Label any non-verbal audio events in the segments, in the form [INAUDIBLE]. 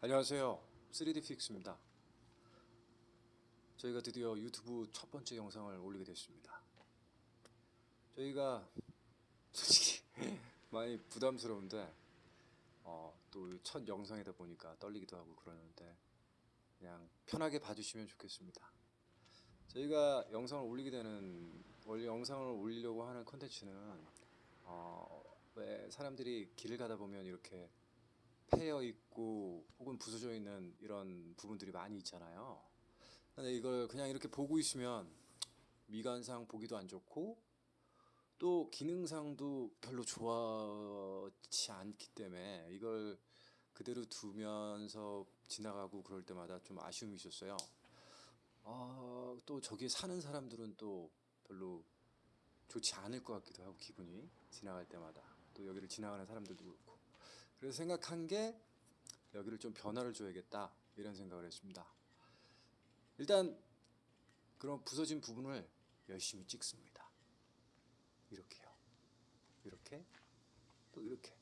안녕하세요. 3D 픽스입니다. 저희가 드디어 유튜브 첫 번째 영상을 올리게 됐습니다. 저희가 솔직히 [LAUGHS] 많이 부담스러운데 어, 또 첫 영상이다 보니까 떨리기도 하고 그러는데 그냥 편하게 봐주시면 좋겠습니다. 저희가 영상을 올리게 되는 원래 영상을 올리려고 하는 컨텐츠는 어, 왜 사람들이 길을 가다 보면 이렇게 패여 있고 혹은 부서져 있는 이런 부분들이 많이 있잖아요. 근데 이걸 그냥 이렇게 보고 있으면 미관상 보기도 안 좋고 또 기능상도 별로 좋지 않기 때문에 이걸 그대로 두면서 지나가고 그럴 때마다 좀 아쉬움이 있었어요. 아, 또 저기에 사는 사람들은 또 별로 좋지 않을 것 같기도 하고 기분이 지나갈 때마다 또 여기를 지나가는 사람들도 그렇고 그래서 생각한 게 여기를 좀 변화를 줘야겠다 이런 생각을 했습니다. 일단 그런 부서진 부분을 열심히 찍습니다. 이렇게요. 이렇게 또 이렇게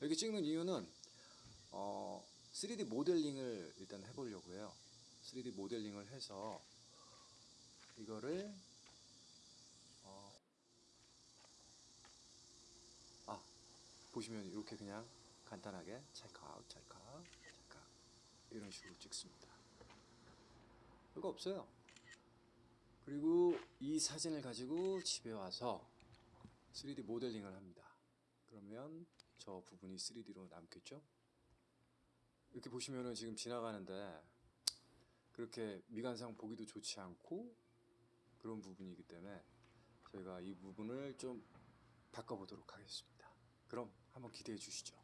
이렇게 찍는 이유는 어, 3D 모델링을 일단 해보려고 해요. 3D 모델링을 해서 이거를 어, 아 보시면 이렇게 그냥 간단하게 찰칵 찰칵 찰칵 이런 식으로 찍습니다. 별거 없어요. 그리고 이 사진을 가지고 집에 와서 3D 모델링을 합니다. 그러면 저 부분이 3D로 남겠죠? 이렇게 보시면은 지금 지나가는데 그렇게 미관상 보기도 좋지 않고 그런 부분이기 때문에 저희가 이 부분을 좀 바꿔보도록 하겠습니다. 그럼 한번 기대해 주시죠.